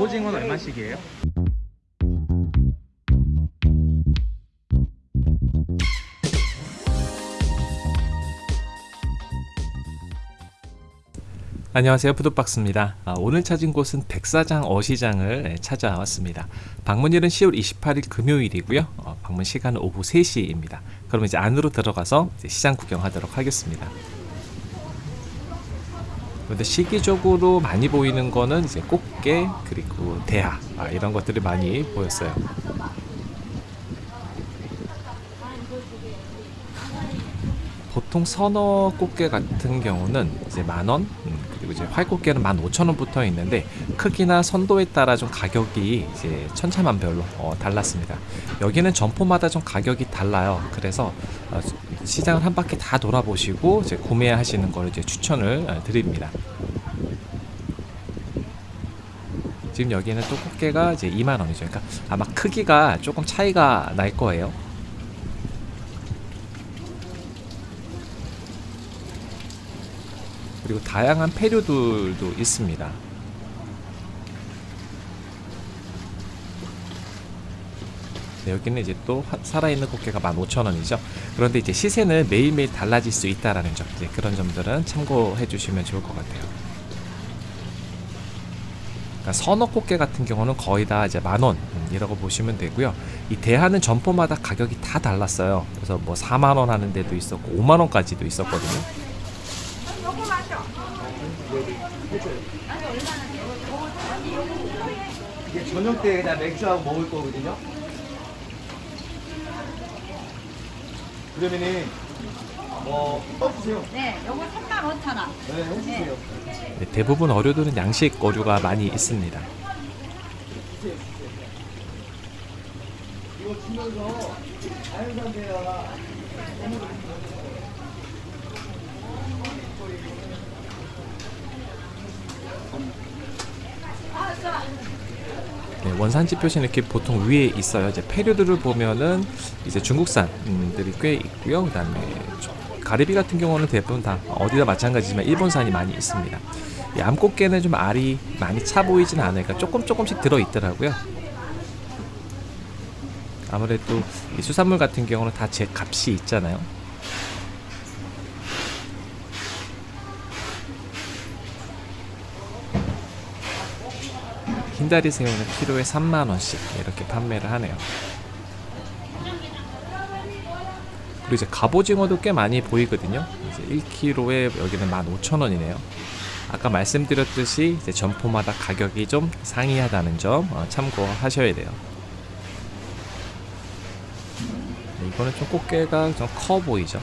갑오징어는 얼마씩이에요? 안녕하세요. 푸드박스입니다. 아, 오늘 찾은 곳은 백사장 어시장을 네, 찾아왔습니다. 방문일은 10월 28일 금요일이고요. 어, 방문 시간은 오후 3시입니다. 그럼 이제 안으로 들어가서 이제 시장 구경하도록 하겠습니다 근데 시기적으로 많이 보이는 거는 이제 꽃게 그리고 대하 아, 이런 것들이 많이 보였어요 보통 선어 꽃게 같은 경우는 이제 만원 음, 그리고 이제 활꽃게는 만 오천 원부터 있는데 크기나 선도에 따라 좀 가격이 이제 천차만별로 어, 달랐습니다. 여기는 점포마다 좀 가격이 달라요. 그래서 어, 시장을 한 바퀴 다 돌아보시고 이제 구매하시는 걸 이제 추천을 어, 드립니다. 지금 여기는 또 꽃게가 이제 2만 원이죠. 그러니까 아마 크기가 조금 차이가 날 거예요. 그리고 다양한 페류들도 있습니다. 네, 여기는 이제 또 화- 살아있는 꽃게가 15,000원이죠. 그런데 이제 시세는 매일매일 달라질 수 있다라는 점, 이제 그런 점들은 참고해 주시면 좋을 것 같아요. 그러니까 선어 꽃게 같은 경우는 거의 다 이제 만원 이라고 보시면 되고요. 이 대하는 점포마다 가격이 다 달랐어요. 그래서 뭐 4만 원 하는 데도 있었고 5만 원까지도 있었거든요. 이게 저녁 때 그냥 맥주하고 먹을 거거든요. 그러면은 어 떠주세요. 네, 요거 3만 5천 원. 네, 해주세요. 네, 대부분 어류들은 양식 어류가 많이 있습니다. 이거 주면서 자연산 대야 네, 원산지 표시는 이렇게 보통 위에 있어요. 이제 폐류들을 보면은 이제 중국산들이 꽤 있고요. 그 다음에 저- 가리비 같은 경우는 대부분 다 어디다 마찬가지지만 일본산이 많이 있습니다. 이 암꽃게는 좀 알이 많이 차 보이진 않으니까 조금 조금씩 들어 있더라고요. 아무래도 이 수산물 같은 경우는 다 제 값이 있잖아요. 흰다리 새우는 키로에 3만 원씩 이렇게 판매를 하네요. 그리고 이제 갑오징어도 꽤 많이 보이거든요. 이제 1kg에 여기는 15,000원이네요. 아까 말씀드렸듯이 이제 점포마다 가격이 좀 상이하다는 점 어, 참고하셔야 돼요. 네, 이거는 좀 꽃게가 좀 커 보이죠.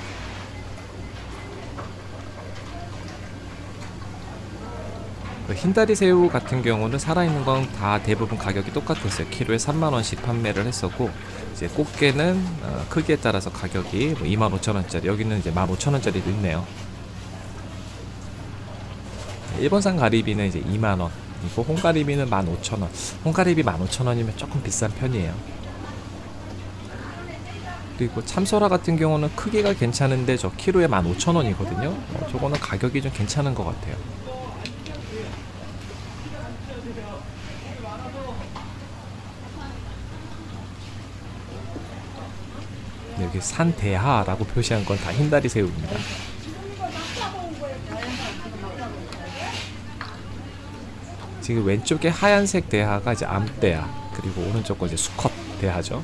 흰다리 새우 같은 경우는 살아있는 건 다 대부분 가격이 똑같았어요. 키로에 3만 원씩 판매를 했었고 이제 꽃게는 어, 크기에 따라서 가격이 뭐 2만 5천 원짜리 여기는 이제 1만 5천 원짜리도 있네요. 일본산 가리비는 이제 2만 원. 그리고 홍가리비는 15,000원. 홍가리비 15,000원이면 조금 비싼 편이에요. 그리고 참소라 같은 경우는 크기가 괜찮은데 저 키로에 15,000원이거든요. 어, 저거는 가격이 좀 괜찮은 것 같아요. 네, 여기 산대하라고 표시한 건 다 흰다리 새우입니다. 지금 왼쪽에 하얀색 대하가 이제 암대하 그리고 오른쪽 거 이제 수컷 대하죠.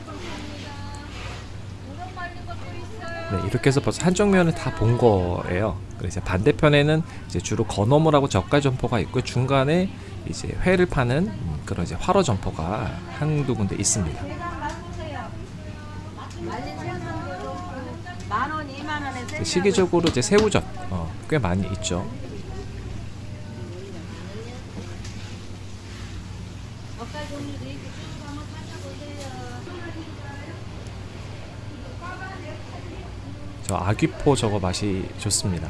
네, 이렇게 해서 벌써 한쪽 면을 다 본 거예요. 그래서 반대편에는 이제 주로 건어물하고 젓갈 점포가 있고 중간에 이제 회를 파는 음, 그런 이제 화로 점포가 한두 군데 있습니다. 만 원, 2만 원에 그 시기적으로 이제 새우젓 어, 꽤 많이 있죠. 저 아귀포 저거 맛이 좋습니다.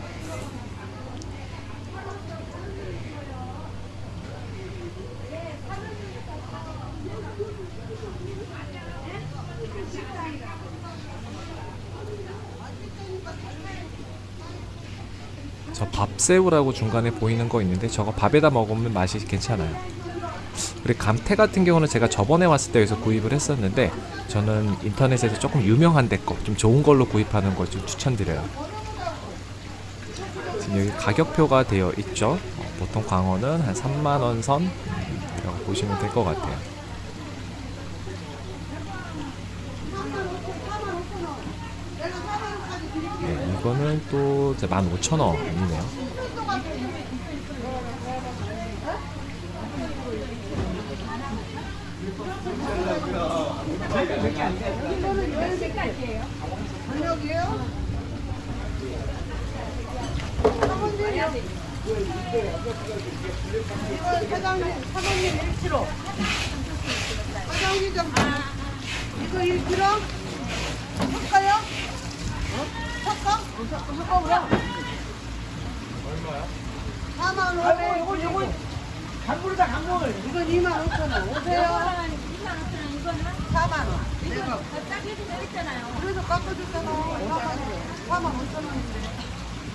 저 밥새우라고 중간에 보이는 거 있는데 저거 밥에다 먹으면 맛이 괜찮아요. 그리고 감태 같은 경우는 제가 저번에 왔을 때 여기서 구입을 했었는데 저는 인터넷에서 조금 유명한 데 거, 좀 좋은 걸로 구입하는 걸 좀 추천드려요. 지금 여기 가격표가 되어 있죠. 어, 보통 광어는 한 3만 원 선이라고 보시면 될 것 같아요. 네, 이거는 또 15,000원이네요. 사장님, 사장님 1kg. 사장님 좀 이거 1kg? 섞어요? 어? 섞어? 섞어, 섞어, 그럼. 얼마야? 4만 5천 원. 이거, 이거. 강물이다 강물. 이건 2만 5천 원. 오세요. 4만 원. 내가 싸게 주고 있잖아요. 그래서 깎아줬잖아. 4만 5천 원인데.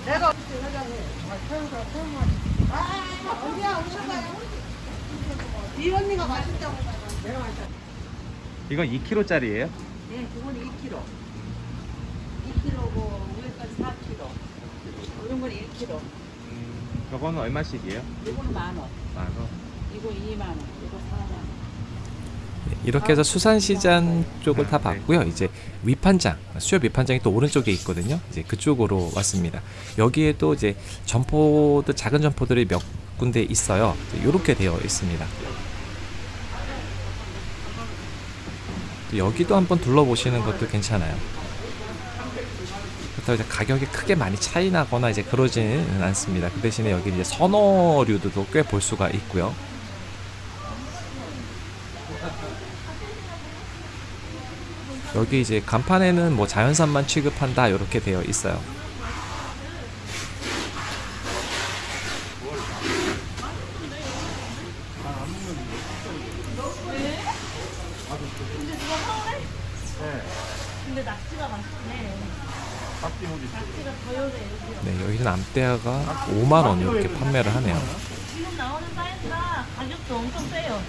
내가 사장님. 아, 태우가, 태우가. 아, 언니야, 오셨나요? 이 언니가 맛있다고. 내가 맛있다. 이건 2kg짜리예요? 네, 그거는 2kg. 2kg고 위에까지 4kg. 이런 건 1kg. 저거는 얼마씩이에요? 이거는 만 원. 만 원. 이거 2만 원. 이거 4만 원. 이렇게 해서 수산시장 쪽을 다 봤고요. 이제 위판장, 수협 위판장이 또 오른쪽에 있거든요. 이제 그쪽으로 왔습니다. 여기에 또 이제 점포들 작은 점포들이 몇 군데 있어요. 이렇게 되어 있습니다. 또 여기도 한번 둘러보시는 것도 괜찮아요. 그렇다고 이제 가격이 크게 많이 차이 나거나 이제 그러지는 않습니다. 그 대신에 여기 이제 선어류도 꽤 볼 수가 있고요. 여기 이제 간판에는 뭐 자연산만 취급한다 이렇게 되어 있어요. 근데 낙지가 맛있네. 네, 여기는 암대아가 5만 원 이렇게 판매를 하네요. 지금 나오는 사이즈가 가격도 엄청 세요.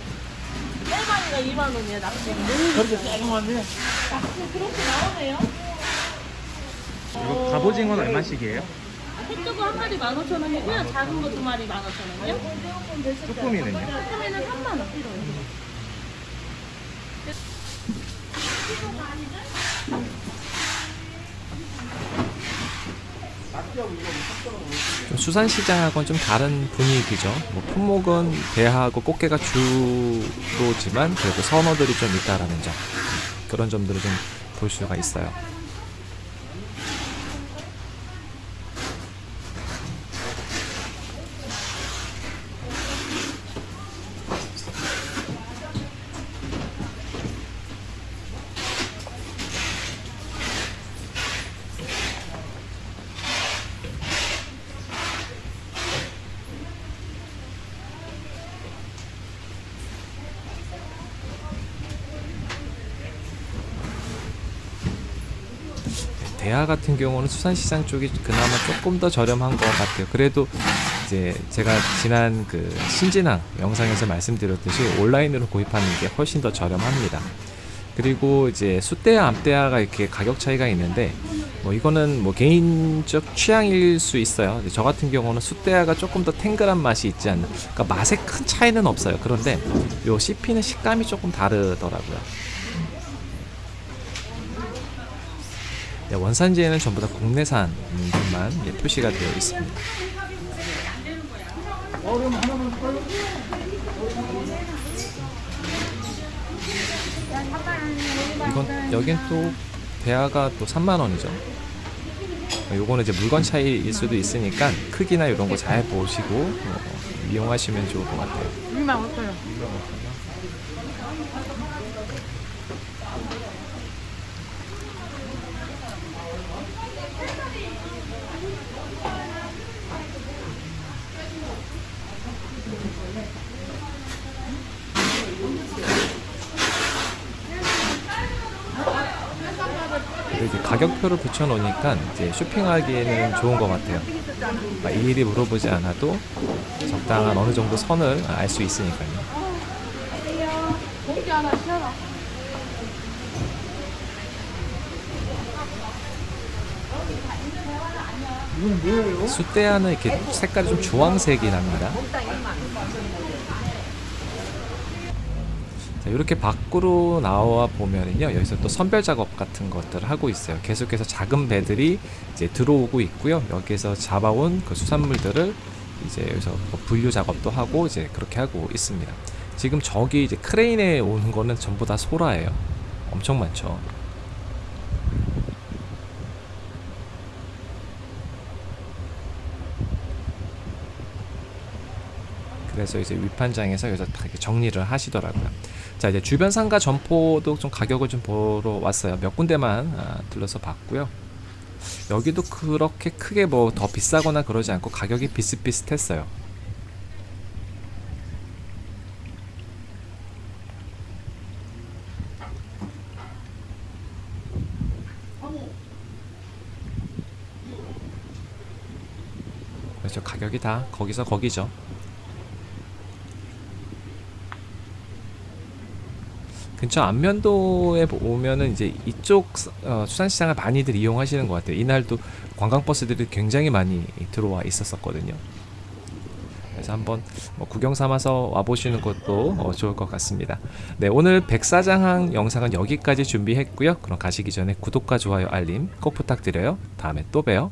일반이가 2만 원이에요, 낙지. 그렇게 쌀만한데. 낙지 그렇게 나오네요. 이거 갑오징어는 얼마씩이에요? 햇두고 한 마리 15,000원이고요. 작은 거 두 마리 15,000원이요. 쭈꾸미는요? 쭈꾸미는 3만 원 필요해요. 좀 수산시장하고는 좀 다른 분위기죠. 뭐 품목은 배하고 꽃게가 주로지만 그래도 선어들이 좀 있다라는 점 그런 점들을 좀 볼 수가 있어요. 대하 같은 경우는 수산시장 쪽이 그나마 조금 더 저렴한 것 같아요. 그래도 이제 제가 지난 그 신진항 영상에서 말씀드렸듯이 온라인으로 구입하는 게 훨씬 더 저렴합니다. 그리고 이제 수대야 암대야가 이렇게 가격 차이가 있는데 뭐 이거는 뭐 개인적 취향일 수 있어요. 저 같은 경우는 수대야가 조금 더 탱글한 맛이 있지 않나. 그러니까 맛에 큰 차이는 없어요. 그런데 요 씹히는 식감이 조금 다르더라고요. 네, 원산지에는 전부 다 국내산만 예, 표시가 되어 있습니다. 이건 여긴 또 대하가 또 3만 원이죠. 요거는 이제 물건 차이일 수도 있으니까 크기나 이런 거 잘 보시고 어, 이용하시면 좋을 것 같아요. 2만 5천 원. 가격표를 붙여놓으니까 이제 쇼핑하기에는 좋은 것 같아요. 막 일일이 물어보지 않아도 적당한 어느 정도 선을 알 수 있으니까요. 하나? 숫대야는 이렇게 색깔이 좀 주황색이 납니다. 자, 이렇게 밖으로 나와 보면은요 여기서 또 선별 작업 같은 것들을 하고 있어요. 계속해서 작은 배들이 이제 들어오고 있고요. 여기에서 잡아온 그 수산물들을 이제 여기서 뭐 분류 작업도 하고 이제 그렇게 하고 있습니다. 지금 저기 이제 크레인에 오는 거는 전부 다 소라예요. 엄청 많죠. 그래서 이제 위판장에서 여기서 다 이렇게 정리를 하시더라고요. 자 이제 주변 상가 점포도 좀 가격을 좀 보러 왔어요. 몇 군데만 아, 들러서 봤고요. 여기도 그렇게 크게 뭐 더 비싸거나 그러지 않고 가격이 비슷비슷했어요. 그렇죠. 가격이 다 거기서 거기죠. 근처 안면도에 오면은 이제 이쪽 어, 수산시장을 많이들 이용하시는 것 같아요. 이날도 관광버스들이 굉장히 많이 들어와 있었었거든요. 그래서 한번 뭐 구경 삼아서 와보시는 것도 어, 좋을 것 같습니다. 네, 오늘 백사장항 영상은 여기까지 준비했고요. 그럼 가시기 전에 구독과 좋아요, 알림 꼭 부탁드려요. 다음에 또 봬요.